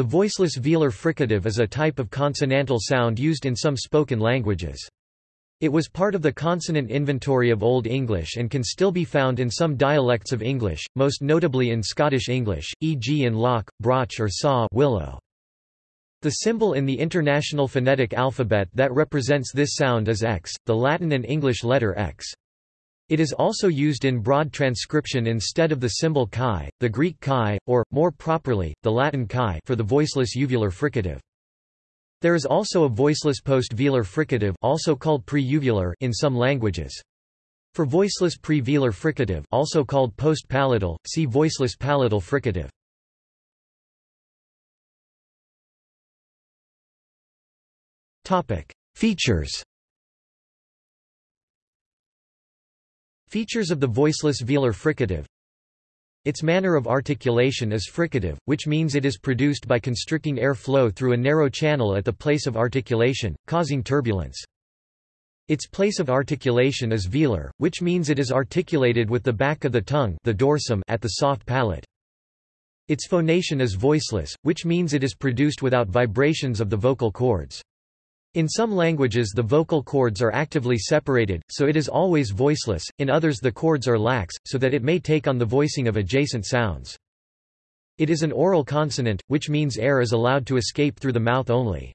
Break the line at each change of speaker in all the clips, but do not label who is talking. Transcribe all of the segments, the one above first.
The voiceless velar fricative is a type of consonantal sound used in some spoken languages. It was part of the consonant inventory of Old English and can still be found in some dialects of English, most notably in Scottish English, e.g. in loch, broch or sauch willow. The symbol in the International Phonetic Alphabet that represents this sound is X, the Latin and English letter X. It is also used in broad transcription instead of the symbol chi, the Greek chi, or, more properly, the Latin chi for the voiceless uvular fricative. There is also a voiceless post-velar fricative also called pre-uvular in some languages. For voiceless pre-velar fricative also called post-palatal, see voiceless palatal fricative. Features Features of the voiceless velar fricative Its manner of articulation is fricative, which means it is produced by constricting air flow through a narrow channel at the place of articulation, causing turbulence. Its place of articulation is velar, which means it is articulated with the back of the tongue the dorsum at the soft palate. Its phonation is voiceless, which means it is produced without vibrations of the vocal cords. In some languages the vocal cords are actively separated, so it is always voiceless, in others the cords are lax, so that it may take on the voicing of adjacent sounds. It is an oral consonant, which means air is allowed to escape through the mouth only.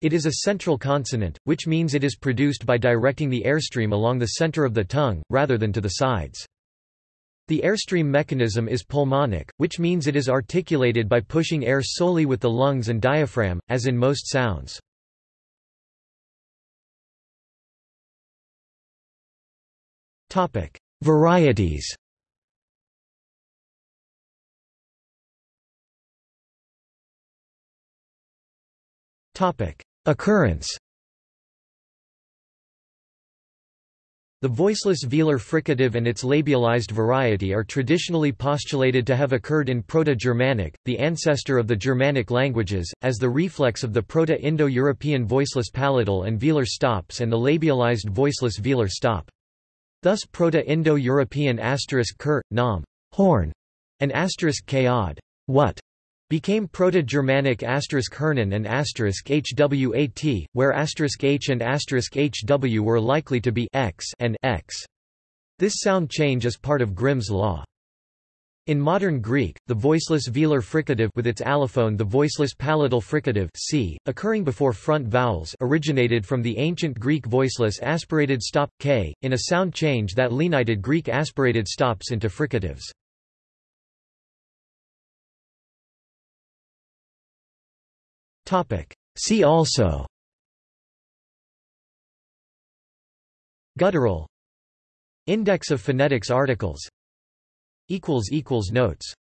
It is a central consonant, which means it is produced by directing the airstream along the center of the tongue, rather than to the sides. The airstream mechanism is pulmonic, which means it is articulated by pushing air solely with the lungs and diaphragm, as in most sounds. Topic: Varieties. Topic: Occurrence. The voiceless velar fricative and its labialized variety are traditionally postulated to have occurred in Proto-Germanic, the ancestor of the Germanic languages, as the reflex of the Proto-Indo-European voiceless palatal and velar stops and the labialized voiceless velar stop. Thus Proto-Indo-European asterisk ker, nam, horn, and asterisk kaod, what, became Proto-Germanic asterisk hernan and asterisk hwat, where asterisk h and asterisk hw were likely to be x and x. This sound change is part of Grimm's law. In modern Greek, the voiceless velar fricative with its allophone the voiceless palatal fricative c, occurring before front vowels originated from the ancient Greek voiceless aspirated stop, k, in a sound change that lenited Greek aspirated stops into fricatives. See also. Guttural. Index of phonetics articles Notes